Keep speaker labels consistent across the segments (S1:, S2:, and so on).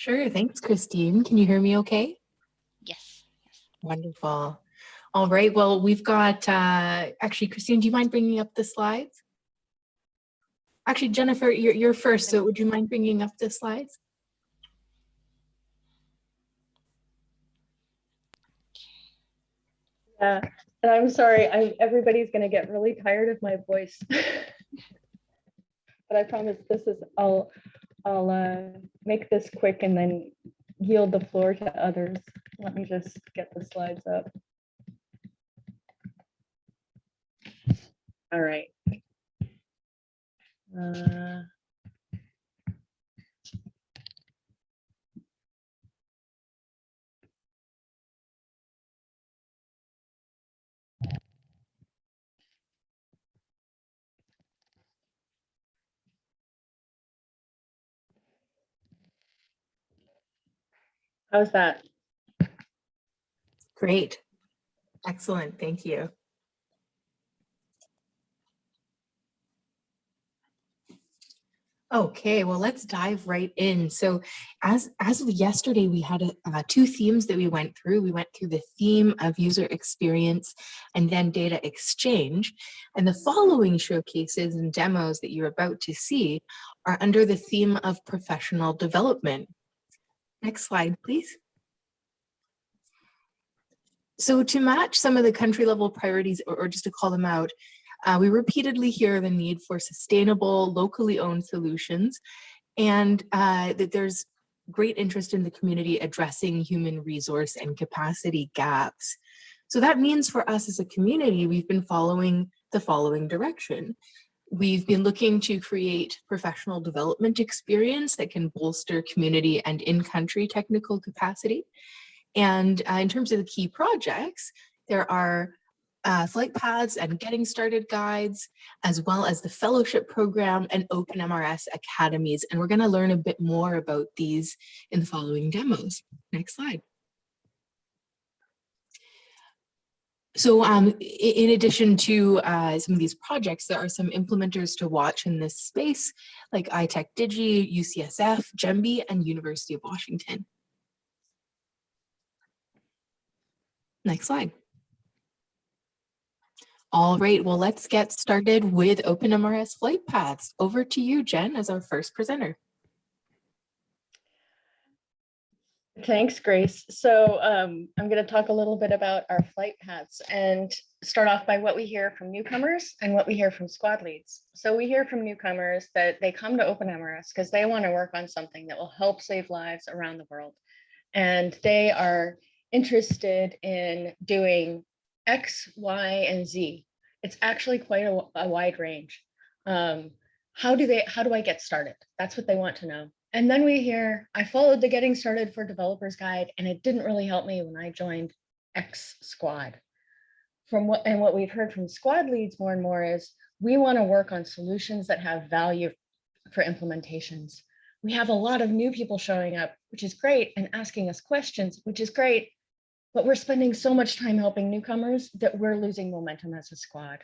S1: Sure, thanks, Christine. Can you hear me okay?
S2: Yes. yes.
S1: Wonderful. All right, well, we've got, uh, actually, Christine, do you mind bringing up the slides? Actually, Jennifer, you're, you're first, so would you mind bringing up the slides?
S3: Yeah, and I'm sorry, I, everybody's gonna get really tired of my voice. But I promise this is, I'll, I'll uh, make this quick and then yield the floor to others. Let me just get the slides up. All right. Uh, How's that?
S1: Great. Excellent, thank you. Okay, well, let's dive right in. So as, as of yesterday, we had a, uh, two themes that we went through. We went through the theme of user experience and then data exchange. And the following showcases and demos that you're about to see are under the theme of professional development. Next slide, please. So to match some of the country level priorities, or, or just to call them out, uh, we repeatedly hear the need for sustainable, locally owned solutions, and uh, that there's great interest in the community addressing human resource and capacity gaps. So that means for us as a community, we've been following the following direction. We've been looking to create professional development experience that can bolster community and in-country technical capacity. And uh, in terms of the key projects, there are uh, flight paths and getting started guides, as well as the fellowship program and open MRS academies. And we're gonna learn a bit more about these in the following demos. Next slide. So um, in addition to uh, some of these projects, there are some implementers to watch in this space, like iTech Digi, UCSF, Jembi, and University of Washington. Next slide. All right, well, let's get started with OpenMRS flight paths. Over to you, Jen, as our first presenter.
S3: Thanks, Grace. So um, I'm going to talk a little bit about our flight paths and start off by what we hear from newcomers and what we hear from squad leads. So we hear from newcomers that they come to OpenMRS because they want to work on something that will help save lives around the world. And they are interested in doing X, Y, and Z. It's actually quite a, a wide range. Um, how do they, how do I get started? That's what they want to know. And then we hear, I followed the getting started for developers guide and it didn't really help me when I joined X squad. From what, and what we've heard from squad leads more and more is we want to work on solutions that have value for implementations. We have a lot of new people showing up, which is great, and asking us questions, which is great, but we're spending so much time helping newcomers that we're losing momentum as a squad.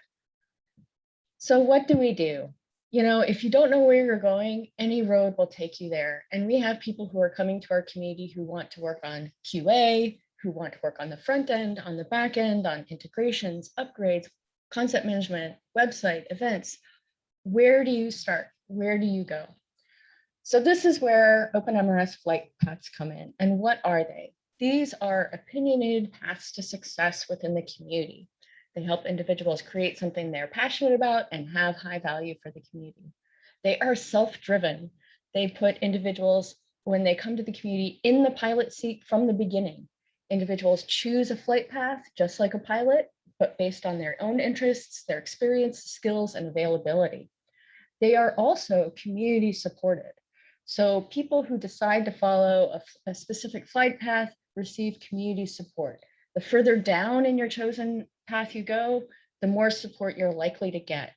S3: So what do we do? You know, if you don't know where you're going, any road will take you there. And we have people who are coming to our community who want to work on QA, who want to work on the front end, on the back end, on integrations, upgrades, concept management, website, events. Where do you start? Where do you go? So this is where OpenMRS flight paths come in. And what are they? These are opinionated paths to success within the community. They help individuals create something they're passionate about and have high value for the community. They are self-driven. They put individuals, when they come to the community, in the pilot seat from the beginning. Individuals choose a flight path, just like a pilot, but based on their own interests, their experience, skills, and availability. They are also community supported. So people who decide to follow a, a specific flight path receive community support. The further down in your chosen path you go, the more support you're likely to get.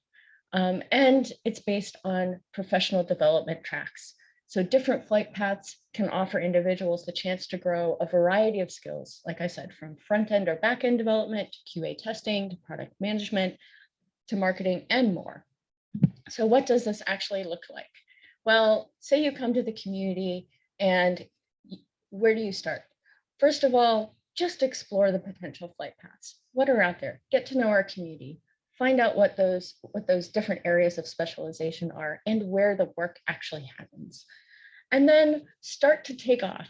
S3: Um, and it's based on professional development tracks. So different flight paths can offer individuals the chance to grow a variety of skills, like I said, from front end or back end development to QA testing to product management to marketing and more. So what does this actually look like? Well, say you come to the community and where do you start? First of all, just explore the potential flight paths. What are out there? Get to know our community. Find out what those what those different areas of specialization are and where the work actually happens. And then start to take off,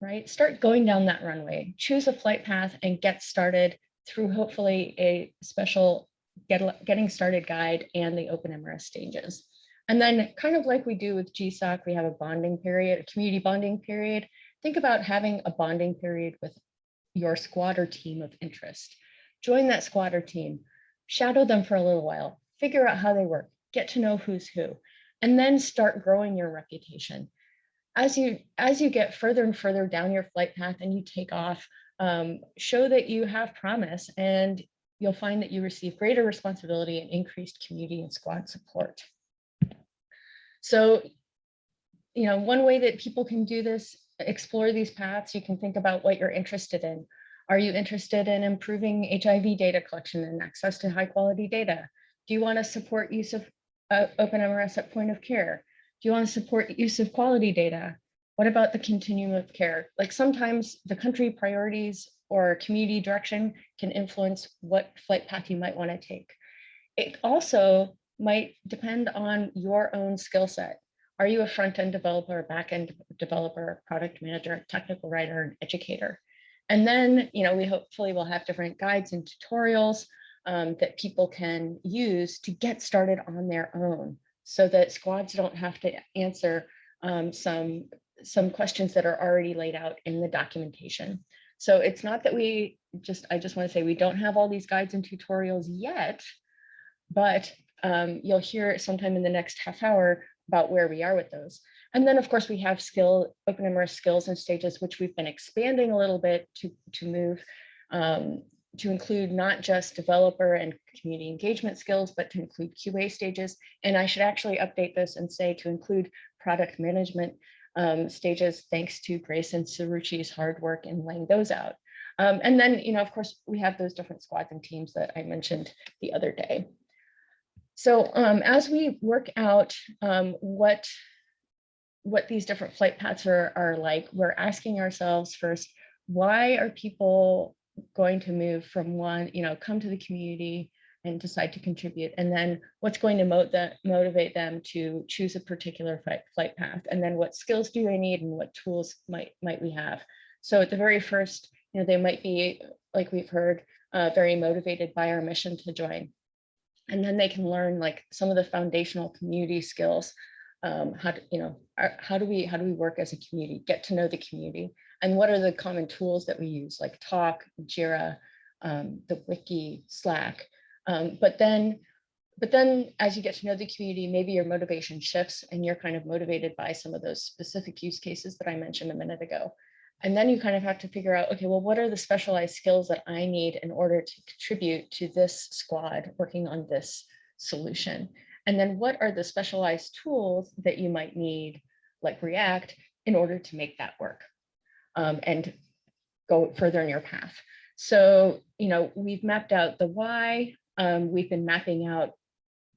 S3: right? Start going down that runway. Choose a flight path and get started through hopefully a special get, getting started guide and the open MRS stages. And then kind of like we do with GSOC, we have a bonding period, a community bonding period. Think about having a bonding period with your squad or team of interest. Join that squad or team, shadow them for a little while, figure out how they work, get to know who's who, and then start growing your reputation. As you, as you get further and further down your flight path and you take off, um, show that you have promise and you'll find that you receive greater responsibility and increased community and squad support. So, you know, one way that people can do this, explore these paths, you can think about what you're interested in. Are you interested in improving HIV data collection and access to high quality data? Do you want to support use of uh, OpenMRS at point of care? Do you want to support use of quality data? What about the continuum of care? Like sometimes the country priorities or community direction can influence what flight path you might want to take. It also might depend on your own skill set. Are you a front-end developer, back-end developer, product manager, technical writer, and educator? And then, you know, we hopefully will have different guides and tutorials um, that people can use to get started on their own so that squads don't have to answer um, some, some questions that are already laid out in the documentation. So it's not that we just, I just want to say we don't have all these guides and tutorials yet, but um, you'll hear sometime in the next half hour about where we are with those. And then of course we have skill, open OpenMRS skills and stages, which we've been expanding a little bit to, to move um, to include not just developer and community engagement skills, but to include QA stages. And I should actually update this and say to include product management um, stages, thanks to Grace and Suruchi's hard work in laying those out. Um, and then, you know, of course, we have those different squads and teams that I mentioned the other day. So um, as we work out um, what, what these different flight paths are, are like, we're asking ourselves first, why are people going to move from one, you know, come to the community and decide to contribute? And then what's going to motivate them to choose a particular flight, flight path? And then what skills do they need and what tools might, might we have? So at the very first, you know, they might be, like we've heard, uh, very motivated by our mission to join and then they can learn like some of the foundational community skills um, how to, you know, how do we how do we work as a community, get to know the community, and what are the common tools that we use, like Talk, Jira, um, the Wiki, Slack. Um, but then, but then as you get to know the community, maybe your motivation shifts and you're kind of motivated by some of those specific use cases that I mentioned a minute ago. And then you kind of have to figure out, okay, well, what are the specialized skills that I need in order to contribute to this squad working on this solution? And then what are the specialized tools that you might need, like React, in order to make that work um, and go further in your path? So, you know, we've mapped out the why, um, we've been mapping out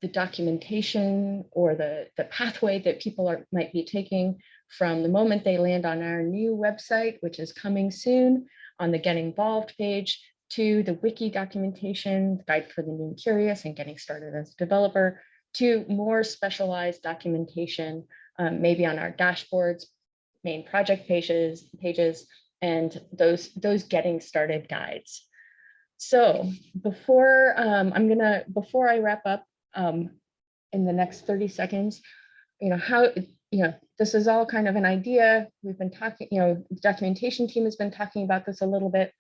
S3: the documentation or the, the pathway that people are might be taking from the moment they land on our new website, which is coming soon on the Get Involved page, to the wiki documentation, the guide for the new and curious and getting started as a developer, to more specialized documentation, um, maybe on our dashboards, main project pages, pages, and those, those getting started guides. So before um, I'm gonna, before I wrap up um, in the next 30 seconds, you know, how, you know, this is all kind of an idea. We've been talking, you know, the documentation team has been talking about this a little bit.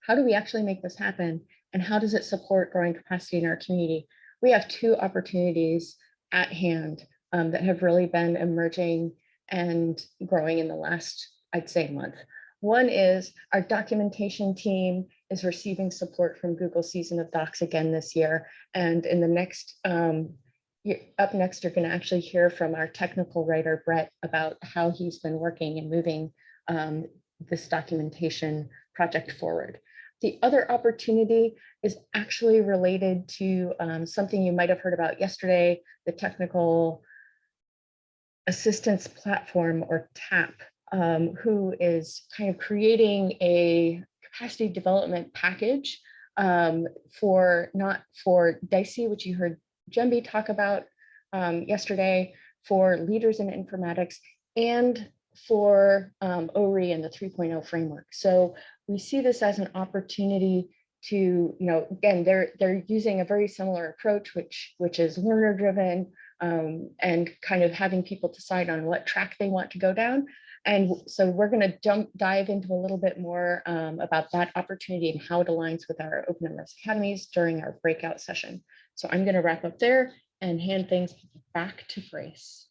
S3: How do we actually make this happen? And how does it support growing capacity in our community? We have two opportunities at hand um, that have really been emerging and growing in the last, I'd say, month. One is our documentation team is receiving support from Google Season of Docs again this year. And in the next um, up next, you're going to actually hear from our technical writer, Brett, about how he's been working and moving um, this documentation project forward. The other opportunity is actually related to um, something you might have heard about yesterday, the technical assistance platform or TAP um, who is kind of creating a capacity development package um, for not for DICEY, which you heard Jembi talk about um, yesterday, for leaders in informatics and for um, ORI and the 3.0 framework. So we see this as an opportunity to, you know, again, they're they're using a very similar approach, which which is learner driven um, and kind of having people decide on what track they want to go down. And so we're going to jump dive into a little bit more um, about that opportunity and how it aligns with our Open MRS Academies during our breakout session. So I'm going to wrap up there and hand things back to Grace.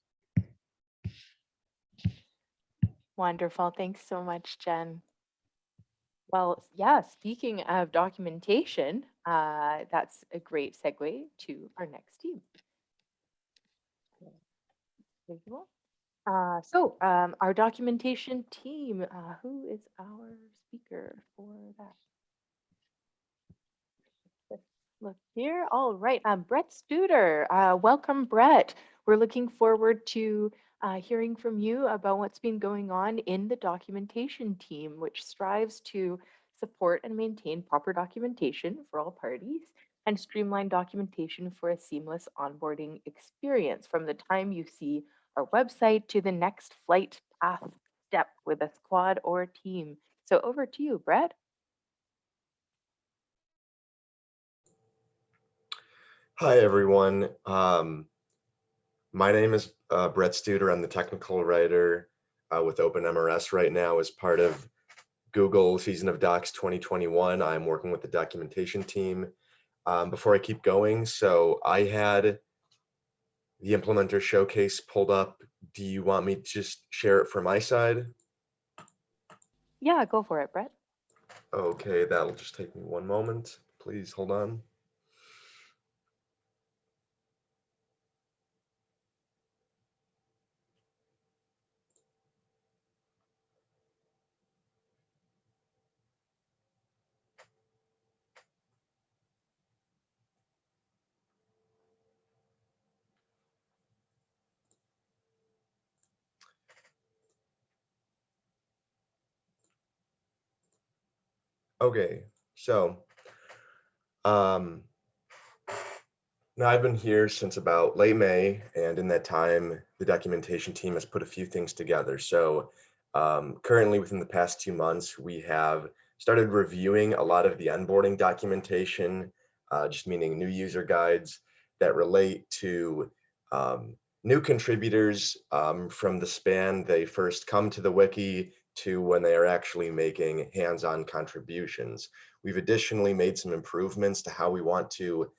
S1: Wonderful. Thanks so much, Jen. Well, yeah, speaking of documentation, uh, that's a great segue to our next team. Uh, so um, our documentation team, uh, who is our speaker for that? Look here. All right, um, Brett Studer. Uh, welcome, Brett. We're looking forward to uh, hearing from you about what's been going on in the documentation team, which strives to support and maintain proper documentation for all parties and streamline documentation for a seamless onboarding experience from the time you see our website to the next flight path step with a squad or team. So over to you, Brett.
S4: Hi, everyone. Um, my name is uh, Brett Studer. I'm the technical writer uh, with OpenMRS right now as part of Google Season of Docs 2021. I'm working with the documentation team. Um, before I keep going, so I had the implementer showcase pulled up. Do you want me to just share it from my side?
S1: Yeah, go for it, Brett.
S4: Okay, that'll just take me one moment. Please hold on. Okay, so um, now I've been here since about late May, and in that time, the documentation team has put a few things together. So um, currently, within the past two months, we have started reviewing a lot of the onboarding documentation, uh, just meaning new user guides that relate to um, new contributors um, from the span they first come to the wiki to when they are actually making hands-on contributions. We've additionally made some improvements to how we want to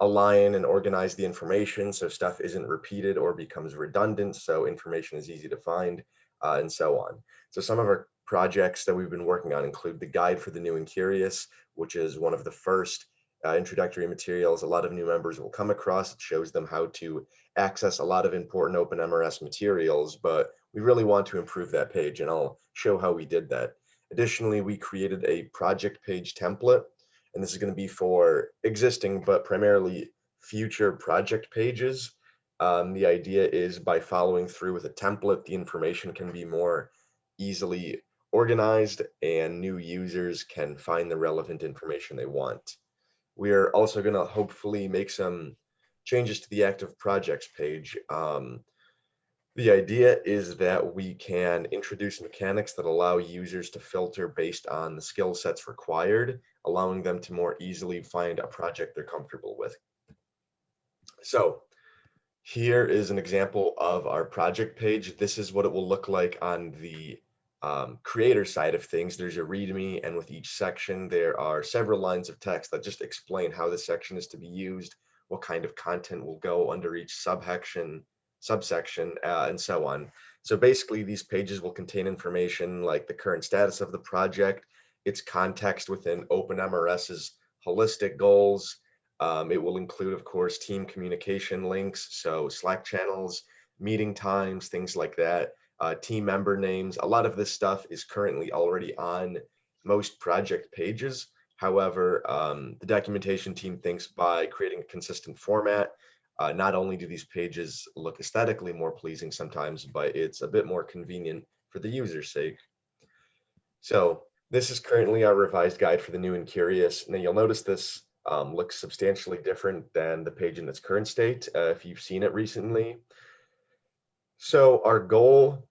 S4: align and organize the information so stuff isn't repeated or becomes redundant so information is easy to find uh, and so on. So some of our projects that we've been working on include the guide for the new and curious, which is one of the first uh, introductory materials a lot of new members will come across. It shows them how to access a lot of important OpenMRS materials, but we really want to improve that page and I'll show how we did that. Additionally, we created a project page template and this is going to be for existing, but primarily future project pages. Um, the idea is by following through with a template, the information can be more easily organized and new users can find the relevant information they want. We are also going to hopefully make some changes to the active projects page. Um, the idea is that we can introduce mechanics that allow users to filter based on the skill sets required, allowing them to more easily find a project they're comfortable with. So here is an example of our project page. This is what it will look like on the um, creator side of things. There's a README, and with each section, there are several lines of text that just explain how the section is to be used, what kind of content will go under each subsection, subsection, uh, and so on. So basically, these pages will contain information like the current status of the project, its context within OpenMRS's holistic goals. Um, it will include, of course, team communication links, so Slack channels, meeting times, things like that uh, team member names. A lot of this stuff is currently already on most project pages. However, um, the documentation team thinks by creating a consistent format, uh, not only do these pages look aesthetically more pleasing sometimes, but it's a bit more convenient for the user's sake. So this is currently our revised guide for the new and curious. Now you'll notice this um, looks substantially different than the page in its current state, uh, if you've seen it recently. So our goal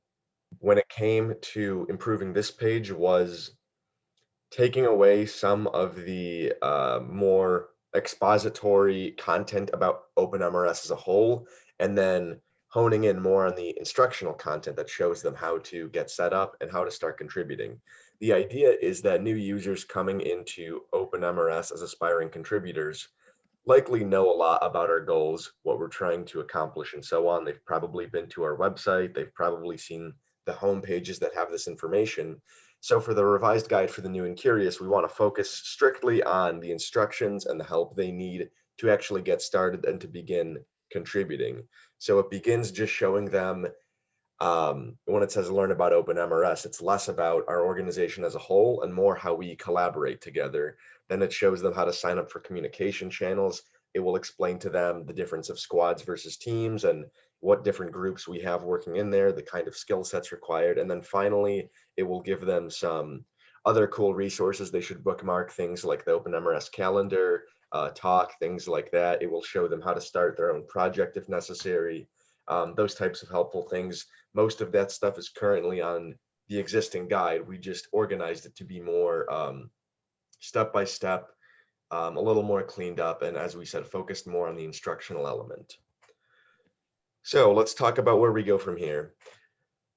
S4: when it came to improving this page was taking away some of the uh, more expository content about OpenMRS as a whole, and then honing in more on the instructional content that shows them how to get set up and how to start contributing. The idea is that new users coming into OpenMRS as aspiring contributors likely know a lot about our goals, what we're trying to accomplish and so on. They've probably been to our website. They've probably seen the home pages that have this information. So for the revised guide for the new and curious, we want to focus strictly on the instructions and the help they need to actually get started and to begin contributing. So it begins just showing them um, when it says learn about OpenMRS, it's less about our organization as a whole and more how we collaborate together. Then it shows them how to sign up for communication channels. It will explain to them the difference of squads versus teams and what different groups we have working in there, the kind of skill sets required. And then finally, it will give them some other cool resources. They should bookmark things like the OpenMRS calendar, uh, talk, things like that. It will show them how to start their own project if necessary. Um, those types of helpful things. Most of that stuff is currently on the existing guide. We just organized it to be more um, step by step, um, a little more cleaned up, and as we said, focused more on the instructional element. So let's talk about where we go from here.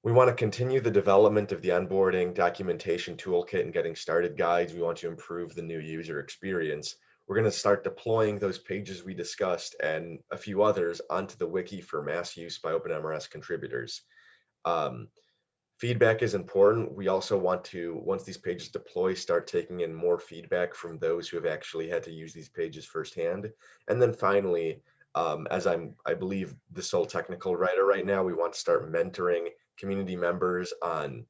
S4: We want to continue the development of the onboarding documentation toolkit and getting started guides. We want to improve the new user experience. We're going to start deploying those pages we discussed and a few others onto the wiki for mass use by OpenMRS contributors. Um, feedback is important. We also want to, once these pages deploy, start taking in more feedback from those who have actually had to use these pages firsthand. And then finally, um, as I'm, I believe the sole technical writer right now, we want to start mentoring community members on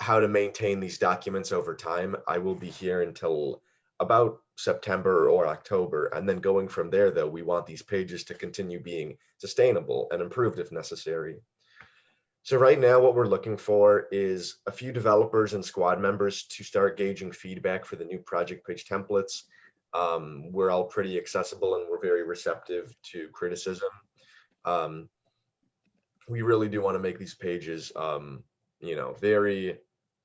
S4: how to maintain these documents over time. I will be here until about September or October. And then going from there, though, we want these pages to continue being sustainable and improved if necessary. So right now, what we're looking for is a few developers and squad members to start gauging feedback for the new project page templates. Um, we're all pretty accessible and we're very receptive to criticism. Um, we really do want to make these pages, um, you know, very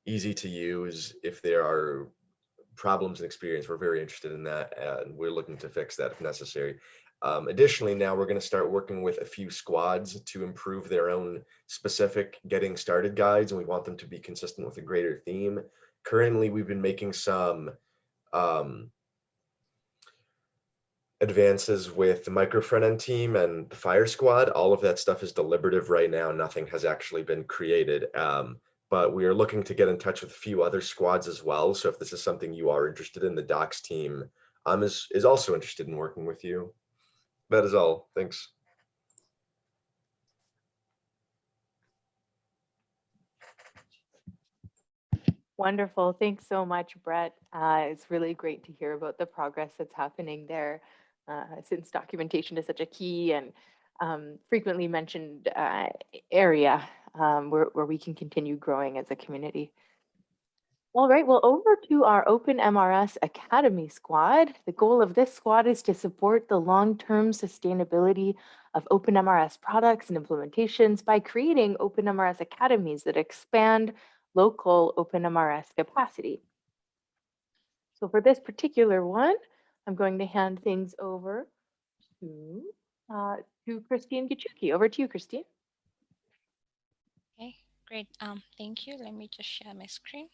S4: easy to use. If there are problems and experience, we're very interested in that and we're looking to fix that if necessary. Um, additionally, now we're going to start working with a few squads to improve their own specific getting started guides, and we want them to be consistent with a greater theme. Currently, we've been making some um, advances with the micro front end team and the FHIR squad. All of that stuff is deliberative right now. Nothing has actually been created. Um, but we are looking to get in touch with a few other squads as well. So if this is something you are interested in, the docs team um, is, is also interested in working with you. That is all. Thanks.
S1: Wonderful. Thanks so much, Brett. Uh, it's really great to hear about the progress that's happening there uh, since documentation is such a key and um, frequently mentioned uh, area um, where, where we can continue growing as a community. All right, well, over to our Open MRS Academy squad. The goal of this squad is to support the long-term sustainability of Open MRS products and implementations by creating Open MRS academies that expand local Open MRS capacity. So for this particular one, I'm going to hand things over to, uh, to Christine Gichuki. Over to you, Christine.
S2: Okay, great. Um, thank you. Let me just share my screen.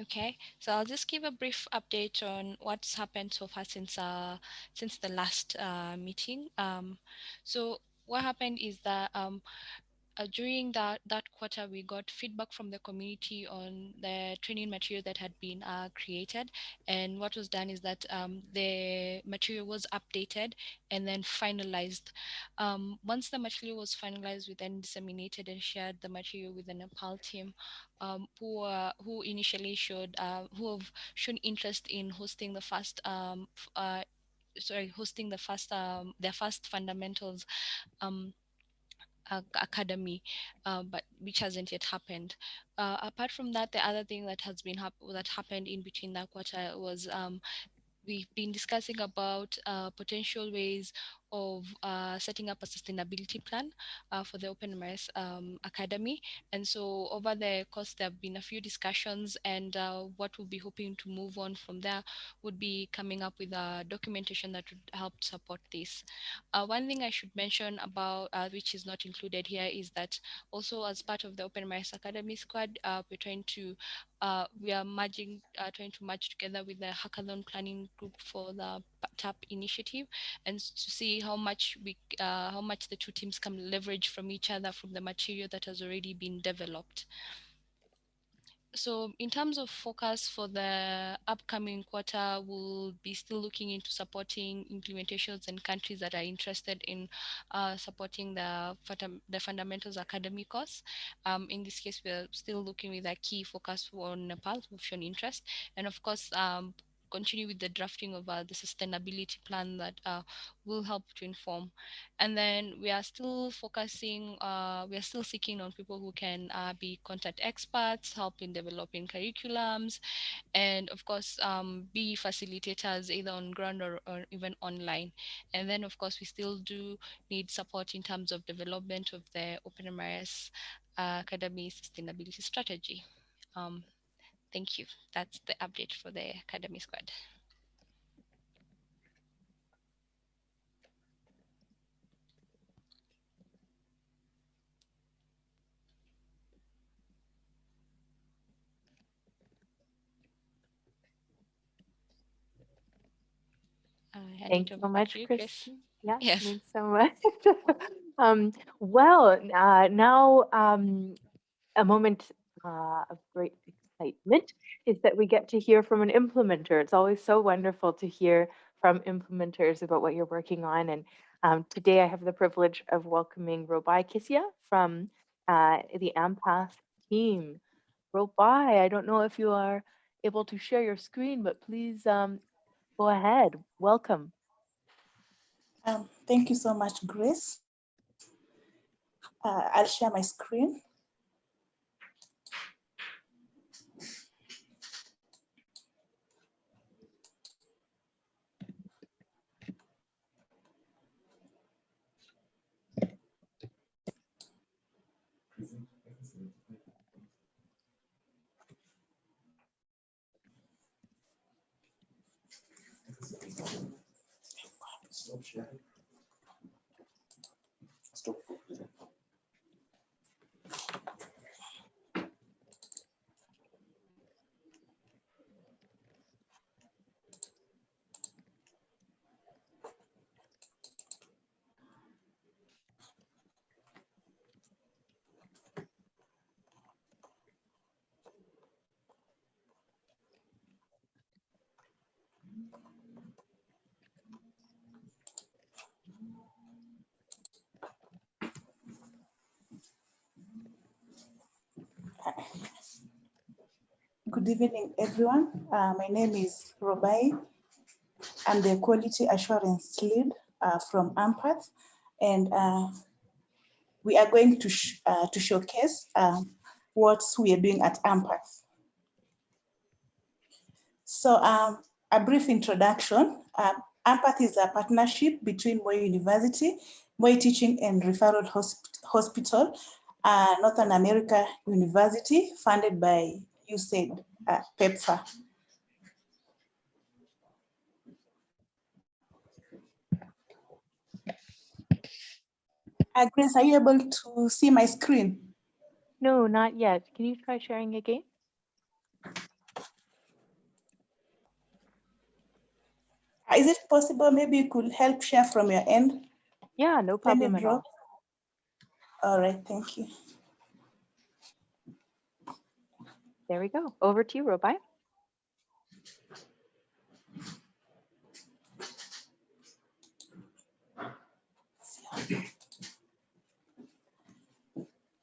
S2: Okay, so I'll just give a brief update on what's happened so far since uh, since the last uh, meeting. Um, so what happened is that um, uh, during that that quarter we got feedback from the community on the training material that had been uh, created. And what was done is that um, the material was updated and then finalized. Um, once the material was finalized we then disseminated and shared the material with the nepal team um, who uh, who initially showed uh, who have shown interest in hosting the first um, uh, sorry, hosting the first um, their first fundamentals. Um, academy, uh, but which hasn't yet happened. Uh, apart from that, the other thing that has been hap- that happened in between that quarter was um, we've been discussing about uh, potential ways of uh, setting up a sustainability plan uh, for the OpenMRS um, Academy. And so over the course, there have been a few discussions and uh, what we'll be hoping to move on from there would be coming up with a documentation that would help support this. Uh, one thing I should mention about, uh, which is not included here, is that also as part of the Open OpenMRS Academy squad, uh, we're trying to uh, we are merging, uh, trying to merge together with the hackathon planning group for the TAP initiative, and to see how much we, uh, how much the two teams can leverage from each other from the material that has already been developed. So in terms of focus for the upcoming quarter, we'll be still looking into supporting implementations and countries that are interested in uh, supporting the, the Fundamentals Academy course. Um, in this case, we're still looking with a key focus on Nepal, who've shown interest. And of course, um, continue with the drafting of uh, the sustainability plan that uh, will help to inform. And then we are still focusing, uh, we are still seeking on people who can be content experts, help in developing curriculums, and of course, um, be facilitators either on ground or, or even online. And then, of course, we still do need support in terms of development of the OpenMRS uh, Academy sustainability strategy. Um, thank you. That's the update for the Academy Squad. Uh,
S1: Thank you so much,
S2: you, Chris.
S1: Yeah,
S2: Yes.
S1: thanks so much. um, well, uh, now um, a moment uh, of great excitement is that we get to hear from an implementer. It's always so wonderful to hear from implementers about what you're working on. And um, today I have the privilege of welcoming Robai Kisia from uh, the AMPATH team. Robai, I don't know if you are able to share your screen, but please um, go ahead. Welcome.
S5: Um, thank you so much, Grace. Uh, I'll share my screen. Stop. Good evening, everyone. Uh, my name is Robai. I'm the Quality Assurance Lead uh, from AMPATH, and uh, we are going to, sh uh, to showcase um, what we are doing at AMPATH. So um, a brief introduction. Uh, AMPATH is a partnership between Moi University, Moi Teaching and Referral Hosp Hospital, uh, Northern America University, funded by USAID, uh, PEPFAR. Uh, Grace, are you able to see my screen?
S1: No, not yet. Can you try sharing again?
S5: Uh, Is it possible maybe you could help share from your end?
S1: Yeah, no problem at all.
S5: All right, thank you.
S1: There we go. Over to you, Robai.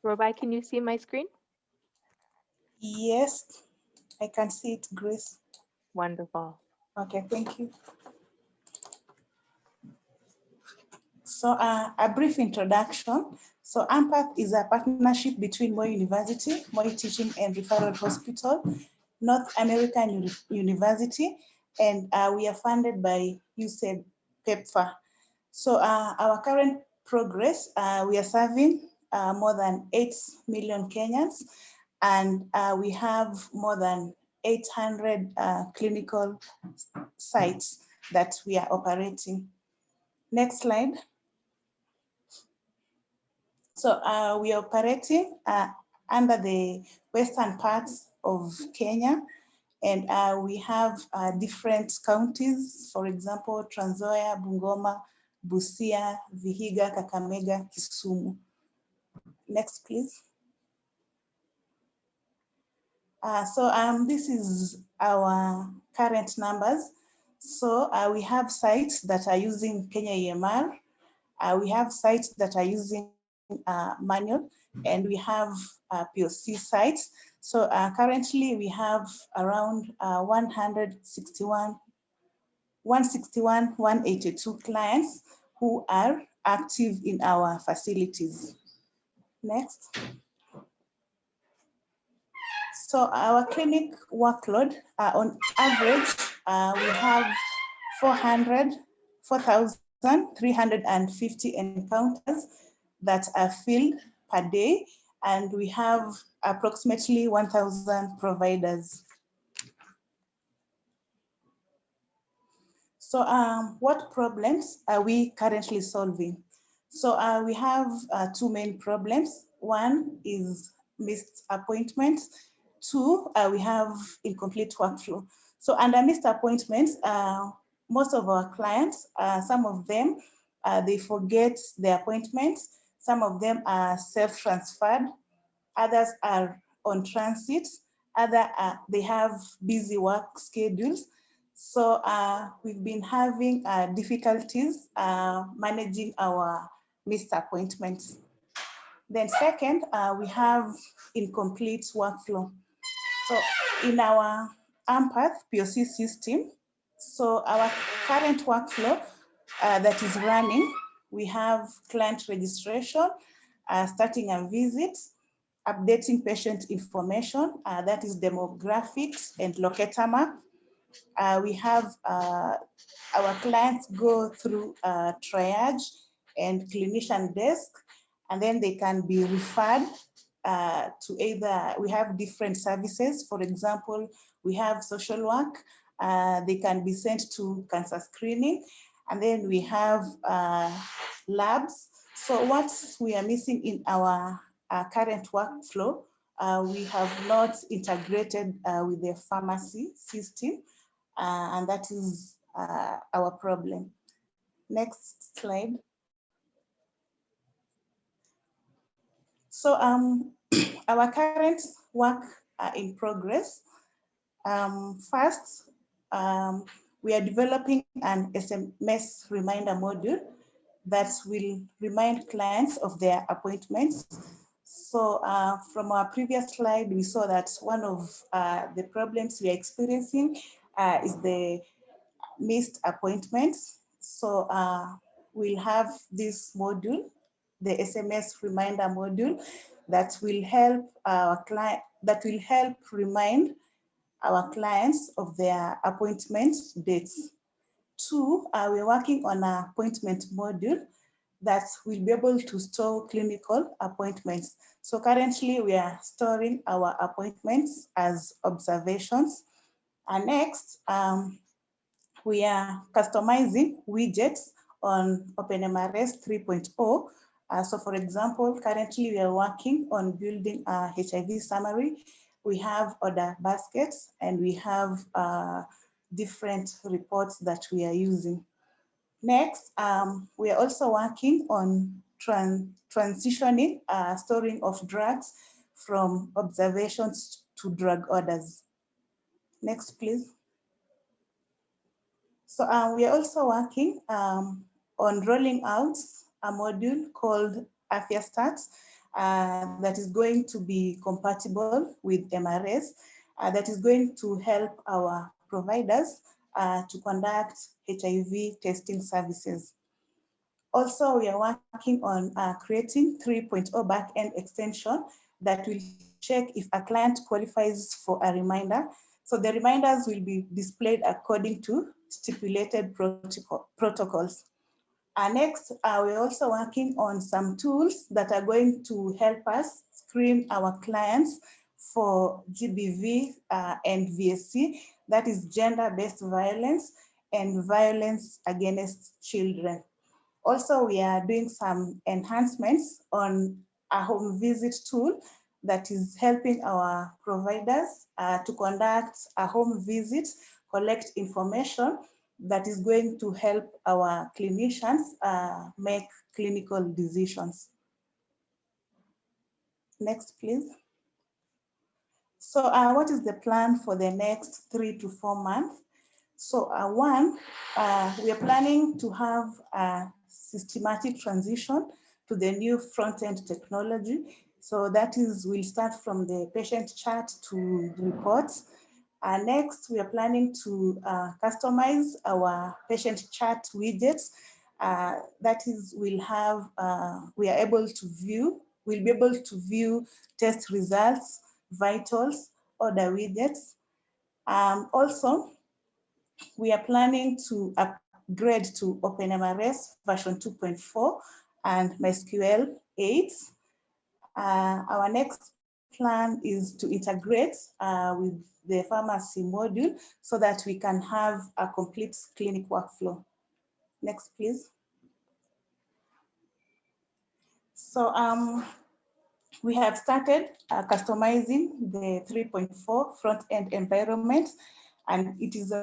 S1: Robai, can you see my screen?
S5: Yes, I can see it, Grace.
S1: Wonderful.
S5: Okay, thank you. So uh, a brief introduction. So AMPATH is a partnership between Moi University, Moi Teaching and Referral Hospital, North American Uni University, and uh, we are funded by USAID PEPFAR. So uh, our current progress, uh, we are serving uh, more than 8 million Kenyans, and uh, we have more than 800 uh, clinical sites that we are operating. Next slide. So uh, we are operating uh, under the western parts of Kenya, and uh, we have uh, different counties, for example, Trans Nzoia, Bungoma, Busia, Vihiga, Kakamega, Kisumu. Next, please. Uh, so um, this is our current numbers. So uh, we have sites that are using Kenya EMR. We have sites that are using uh, manual and we have uh, POC sites. So uh, currently we have around 161, 161, 182 clients who are active in our facilities. Next. So our clinic workload, uh, on average, uh, we have 400, 4,350 encounters that are filled per day, and we have approximately 1,000 providers. So um, what problems are we currently solving? So uh, we have uh, two main problems. One is missed appointments Two, uh, we have incomplete workflow. So under missed appointments, uh, most of our clients, uh, some of them, uh, they forget their appointments. Some of them are self-transferred. Others are on transit. Other, uh, they have busy work schedules. So uh, we've been having difficulties managing our missed appointments. Then second, we have incomplete workflow. So in our AMPATH POC system, so our current workflow uh, that is running, we have client registration, uh, starting a visit, updating patient information, uh, that is demographics and locator map. Uh, we have uh, our clients go through uh, triage and clinician desk, and then they can be referred uh, to either, we have different services. For example, we have social work. They can be sent to cancer screening. And then we have uh, labs. So what we are missing in our uh, current workflow, uh, we have not integrated uh, with the pharmacy system. and that is our problem. Next slide. So um, our current work uh, in progress. Um, first, um, we are developing an SMS reminder module that will remind clients of their appointments. So uh, from our previous slide, we saw that one of uh, the problems we are experiencing uh, is the missed appointments. So uh, we'll have this module the SMS reminder module that will help our client, that will help remind our clients of their appointment dates. Two, uh, we're working on an appointment module that will be able to store clinical appointments. So currently we are storing our appointments as observations. And next, um, we are customizing widgets on OpenMRS 3.0 uh, so for example, currently we are working on building a HIV summary. We have order baskets and we have uh, different reports that we are using. Next, um, we are also working on tran transitioning uh, storing of drugs from observations to drug orders. Next, please. So uh, we are also working um, on rolling out a module called Afya Stats uh, that is going to be compatible with MRS uh, that is going to help our providers uh, to conduct HIV testing services. Also, we are working on uh, creating 3.0 backend extension that will check if a client qualifies for a reminder. So the reminders will be displayed according to stipulated protocol, protocols. Uh, next, uh, we're also working on some tools that are going to help us screen our clients for GBV uh, and VAC, that is gender-based violence and violence against children. Also, we are doing some enhancements on a home visit tool that is helping our providers uh, to conduct a home visit, collect information that is going to help our clinicians uh, make clinical decisions. Next, please. So uh, what is the plan for the next three to four months? So uh, one, uh, we are planning to have a systematic transition to the new front-end technology. So that is, we'll start from the patient chart to reports. Uh, next, we are planning to uh, customize our patient chart widgets. Uh, that is, we'll have, uh, we are able to view, we'll be able to view test results, vitals, order widgets. Um, also, we are planning to upgrade to OpenMRS version 2.4 and MySQL 8. Uh, our next plan is to integrate uh, with the pharmacy module so that we can have a complete clinic workflow. Next, please. So um, we have started uh, customizing the 3.4 front-end environment, and it is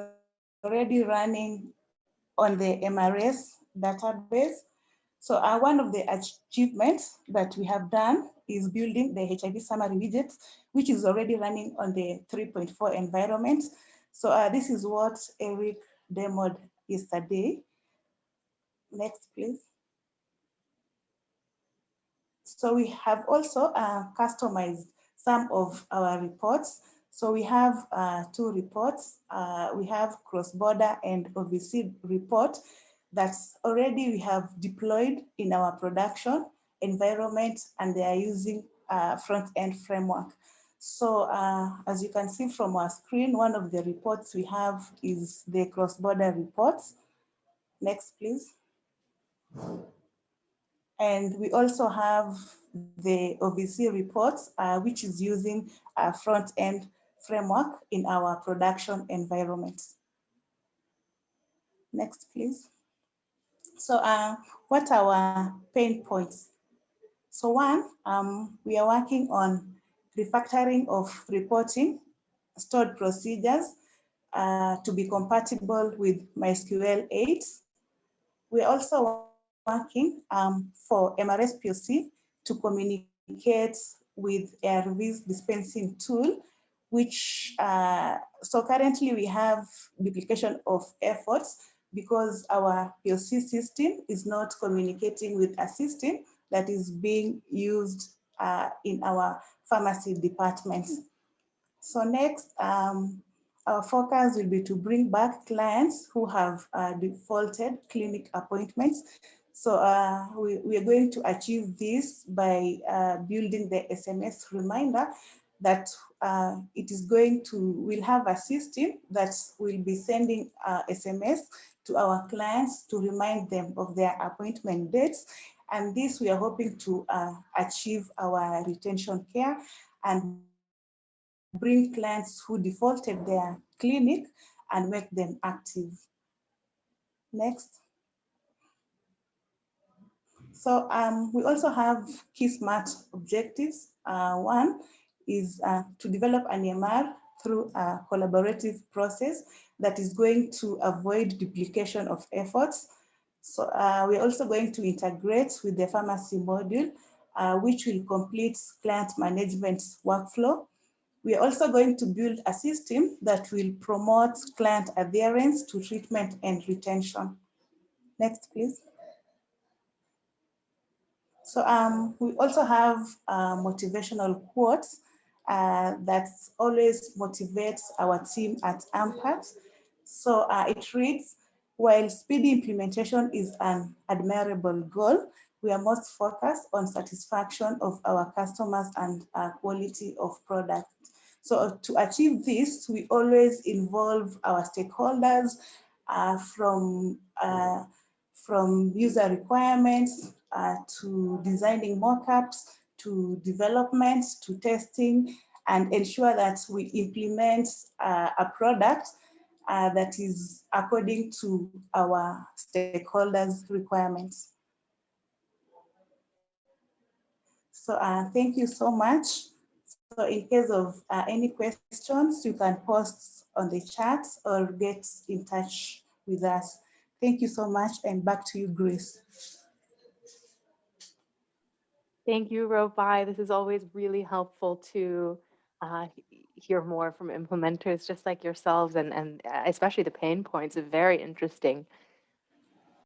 S5: already running on the MRS database. So uh, one of the achievements that we have done is building the HIV summary widget, which is already running on the 3.4 environment. So uh, this is what Eric demoed yesterday. Next, please. So we have also uh, customized some of our reports. So we have uh, two reports. Uh, we have cross-border and OVC report that's already we have deployed in our production environment and they are using uh, front-end framework. So uh, as you can see from our screen, one of the reports we have is the cross-border reports. Next, please. And we also have the OVC reports, uh, which is using a front-end framework in our production environment. Next, please. So uh, what are our pain points? So one, um, we are working on refactoring of reporting stored procedures uh, to be compatible with MySQL 8. We're also working um, for MRS POC to communicate with ARV's dispensing tool, which, uh, so currently we have duplication of efforts because our POC system is not communicating with a system that is being used uh, in our pharmacy departments. So next, um, our focus will be to bring back clients who have uh, defaulted clinic appointments. So uh, we, we, are going to achieve this by uh, building the SMS reminder that uh, it is going to, we'll have a system that will be sending SMS to our clients to remind them of their appointment dates and this we are hoping to uh, achieve our retention care and bring clients who defaulted their clinic and make them active. Next. So um, we also have key SMART objectives. Uh, one is uh, to develop an EMR through a collaborative process that is going to avoid duplication of efforts so uh, we're also going to integrate with the pharmacy module, uh, which will complete client management workflow. We're also going to build a system that will promote client adherence to treatment and retention. Next, please. So um, we also have uh, motivational quotes uh, that always motivates our team at AMPATH. So uh, it reads, While speedy implementation is an admirable goal, we are most focused on satisfaction of our customers and uh, quality of product. So to achieve this, we always involve our stakeholders uh, from, uh, from user requirements uh, to designing mockups, to development, to testing, and ensure that we implement uh, a product uh, that is according to our stakeholders' requirements. So uh, thank you so much. So in case of uh, any questions, you can post on the chat or get in touch with us. Thank you so much and back to you, Grace.
S1: Thank you, Robai. This is always really helpful to uh, hear more from implementers just like yourselves and, and uh, especially the pain points are very interesting